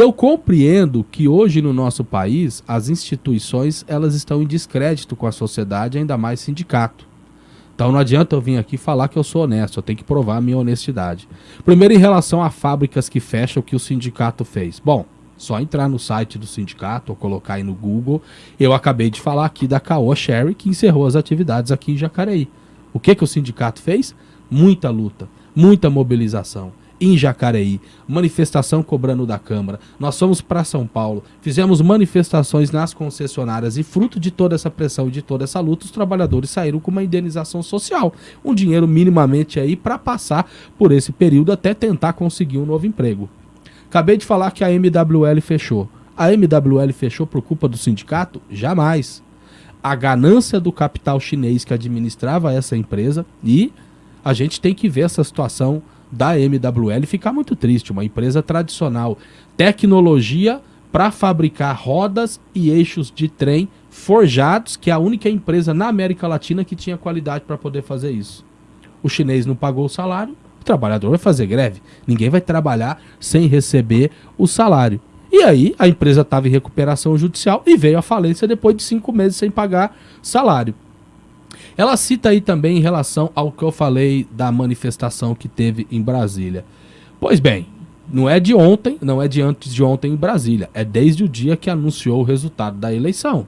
Eu compreendo que hoje no nosso país as instituições elas estão em descrédito com a sociedade, ainda mais sindicato. Então não adianta eu vir aqui falar que eu sou honesto, eu tenho que provar a minha honestidade. Primeiro em relação a fábricas que fecham o que o sindicato fez. Bom, só entrar no site do sindicato ou colocar aí no Google. Eu acabei de falar aqui da Caoa Sherry que encerrou as atividades aqui em Jacareí. O que que o sindicato fez? Muita luta, muita mobilização em Jacareí, manifestação cobrando da Câmara. Nós fomos para São Paulo, fizemos manifestações nas concessionárias e fruto de toda essa pressão e de toda essa luta, os trabalhadores saíram com uma indenização social, um dinheiro minimamente aí para passar por esse período até tentar conseguir um novo emprego. Acabei de falar que a MWL fechou. A MWL fechou por culpa do sindicato? Jamais. A ganância do capital chinês que administrava essa empresa e a gente tem que ver essa situação da MWL ficar muito triste. Uma empresa tradicional, tecnologia para fabricar rodas e eixos de trem forjados, que é a única empresa na América Latina que tinha qualidade para poder fazer isso. O chinês não pagou o salário, o trabalhador vai fazer greve. Ninguém vai trabalhar sem receber o salário. E aí a empresa estava em recuperação judicial e veio à falência depois de cinco meses sem pagar salário. Ela cita aí também em relação ao que eu falei da manifestação que teve em Brasília. Pois bem, não é de ontem, não é de antes de ontem em Brasília, é desde o dia que anunciou o resultado da eleição.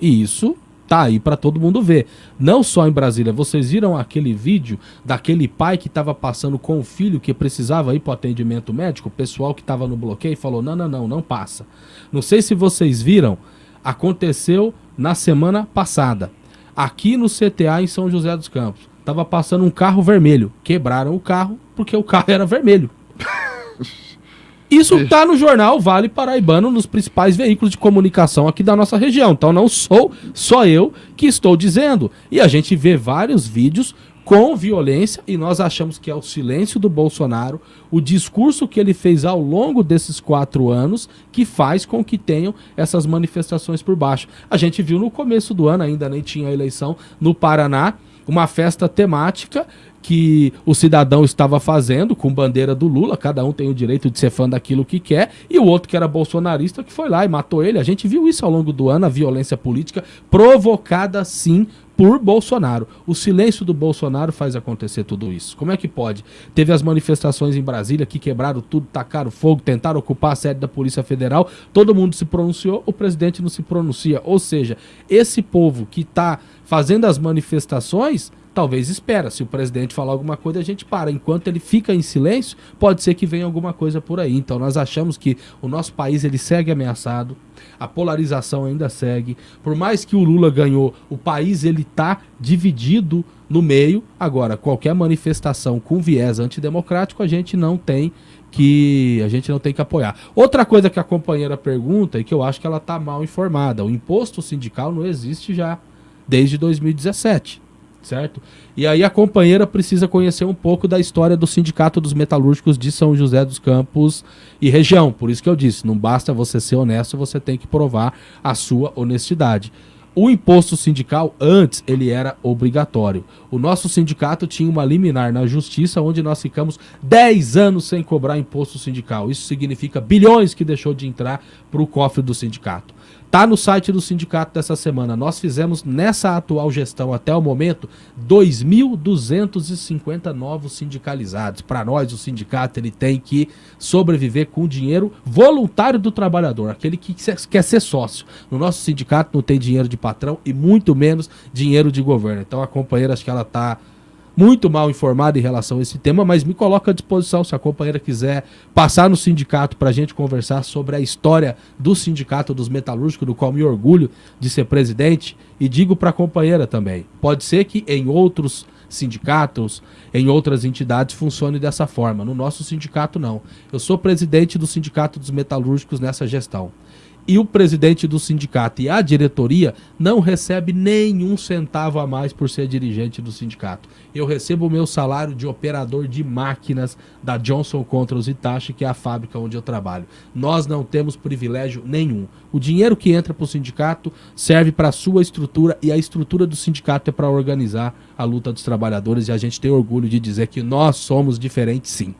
E isso tá aí para todo mundo ver. Não só em Brasília, vocês viram aquele vídeo daquele pai que estava passando com o filho que precisava ir para atendimento médico, o pessoal que estava no bloqueio falou: "Não, não, não, não passa". Não sei se vocês viram, aconteceu na semana passada aqui no CTA em São José dos Campos. Tava passando um carro vermelho. Quebraram o carro porque o carro era vermelho. Isso tá no jornal Vale Paraibano, nos principais veículos de comunicação aqui da nossa região. Então não sou só eu que estou dizendo. E a gente vê vários vídeos com violência e nós achamos que é o silêncio do Bolsonaro, o discurso que ele fez ao longo desses quatro anos que faz com que tenham essas manifestações por baixo. A gente viu no começo do ano, ainda nem tinha eleição, no Paraná, uma festa temática que o cidadão estava fazendo com bandeira do Lula, cada um tem o direito de ser fã daquilo que quer, e o outro que era bolsonarista que foi lá e matou ele. A gente viu isso ao longo do ano, a violência política provocada sim por Bolsonaro. O silêncio do Bolsonaro faz acontecer tudo isso. Como é que pode? Teve as manifestações em Brasília que quebraram tudo, tacaram fogo, tentaram ocupar a sede da Polícia Federal, todo mundo se pronunciou, o presidente não se pronuncia. Ou seja, esse povo que está fazendo as manifestações talvez espera. Se o presidente falar alguma coisa, a gente para. Enquanto ele fica em silêncio, pode ser que venha alguma coisa por aí. Então nós achamos que o nosso país ele segue ameaçado, a polarização ainda segue. Por mais que o Lula ganhou, o país ele está dividido no meio. Agora, qualquer manifestação com viés antidemocrático, a gente não tem que a gente não tem que apoiar. Outra coisa que a companheira pergunta e que eu acho que ela está mal informada, o imposto sindical não existe já desde 2017 certo? E aí a companheira precisa conhecer um pouco da história do Sindicato dos Metalúrgicos de São José dos Campos e região. Por isso que eu disse, não basta você ser honesto, você tem que provar a sua honestidade. O imposto sindical, antes, ele era obrigatório. O nosso sindicato tinha uma liminar na justiça, onde nós ficamos 10 anos sem cobrar imposto sindical. Isso significa bilhões que deixou de entrar para o cofre do sindicato. Tá no site do sindicato dessa semana. Nós fizemos nessa atual gestão até o momento 2.250 novos sindicalizados. Para nós o sindicato ele tem que sobreviver com o dinheiro voluntário do trabalhador, aquele que quer ser sócio. No nosso sindicato não tem dinheiro de patrão e muito menos dinheiro de governo. Então a companheira acho que ela está muito mal informado em relação a esse tema, mas me coloca à disposição se a companheira quiser passar no sindicato para a gente conversar sobre a história do sindicato dos metalúrgicos, do qual me orgulho de ser presidente, e digo para a companheira também, pode ser que em outros sindicatos, em outras entidades funcione dessa forma, no nosso sindicato não. Eu sou presidente do sindicato dos metalúrgicos nessa gestão e o presidente do sindicato e a diretoria não recebe nenhum centavo a mais por ser dirigente do sindicato. Eu recebo o meu salário de operador de máquinas da Johnson Controls Itachi, que é a fábrica onde eu trabalho. Nós não temos privilégio nenhum. O dinheiro que entra para o sindicato serve para a sua estrutura e a estrutura do sindicato é para organizar a luta dos trabalhadores e a gente tem orgulho de dizer que nós somos diferentes sim.